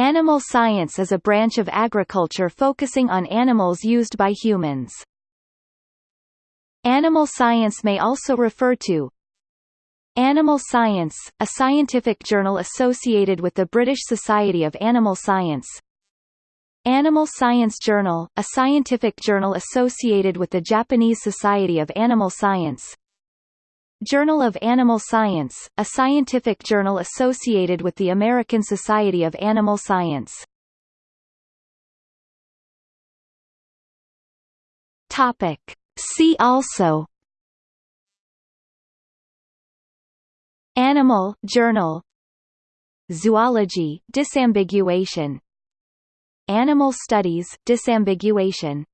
Animal science is a branch of agriculture focusing on animals used by humans. Animal science may also refer to Animal Science, a scientific journal associated with the British Society of Animal Science Animal Science Journal, a scientific journal associated with the Japanese Society of Animal Science Journal of Animal Science, a scientific journal associated with the American Society of Animal Science. Topic. See also Animal Journal Zoology disambiguation Animal studies disambiguation